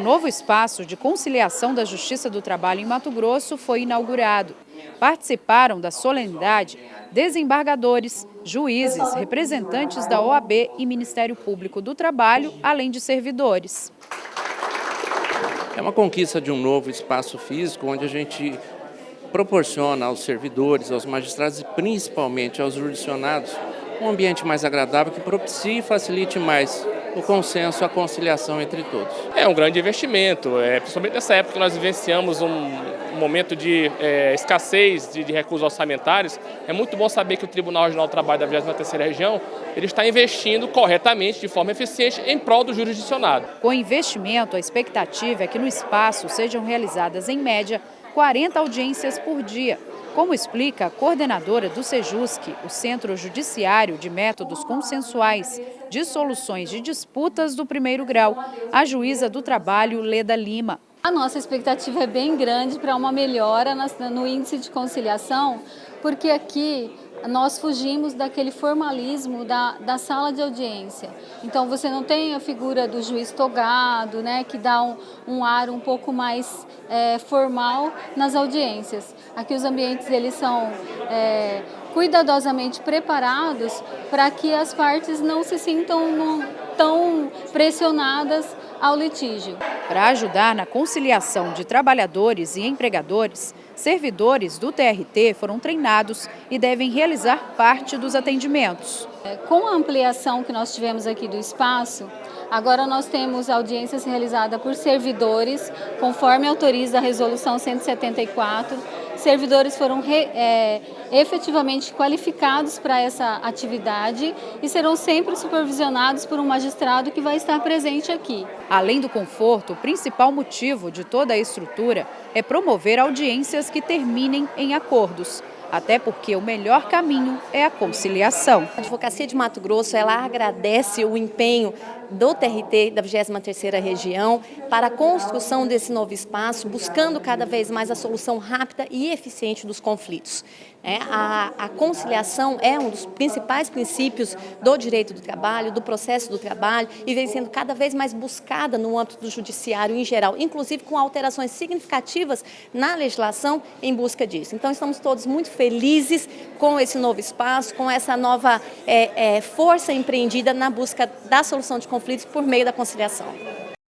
novo espaço de conciliação da Justiça do Trabalho em Mato Grosso foi inaugurado. Participaram da solenidade desembargadores, juízes, representantes da OAB e Ministério Público do Trabalho, além de servidores. É uma conquista de um novo espaço físico onde a gente proporciona aos servidores, aos magistrados e principalmente aos jurisdicionados um ambiente mais agradável que propicie e facilite mais o consenso, a conciliação entre todos. É um grande investimento, é, principalmente nessa época que nós vivenciamos um, momento de é, escassez de, de, recursos orçamentários, é muito bom saber que o Tribunal Regional do Trabalho da 23ª Região ele está investindo corretamente, de forma eficiente, em prol do jurisdicionado. Com investimento, a expectativa é que no espaço sejam realizadas, em média, 40 audiências por dia, como explica a coordenadora do SEJUSC, o Centro Judiciário de Métodos Consensuais de Soluções de Disputas do Primeiro Grau, a juíza do trabalho Leda Lima. A nossa expectativa é bem grande para uma melhora no índice de conciliação, porque aqui nós fugimos daquele formalismo da, da sala de audiência. Então você não tem a figura do juiz togado, né, que dá um, um ar um pouco mais é, formal nas audiências. Aqui os ambientes eles são é, cuidadosamente preparados para que as partes não se sintam tão pressionadas ao litígio. Para ajudar na conciliação de trabalhadores e empregadores, servidores do TRT foram treinados e devem realizar parte dos atendimentos. Com a ampliação que nós tivemos aqui do espaço, agora nós temos audiências realizadas por servidores, conforme autoriza a Resolução 174, servidores foram re, é, efetivamente qualificados para essa atividade e serão sempre supervisionados por um magistrado que vai estar presente aqui. Além do conforto, o principal motivo de toda a estrutura é promover audiências que terminem em acordos até porque o melhor caminho é a conciliação. A Advocacia de Mato Grosso ela agradece o empenho do TRT da 23ª região para a construção desse novo espaço, buscando cada vez mais a solução rápida e eficiente dos conflitos. É, a, a, conciliação é um dos principais princípios do direito do trabalho, do processo do trabalho e vem sendo cada vez mais buscada no âmbito do judiciário em geral, inclusive com alterações significativas na legislação em busca disso. Então estamos todos muito felizes com esse novo espaço, com essa nova é, é, força empreendida na busca da solução de conflitos por meio da conciliação.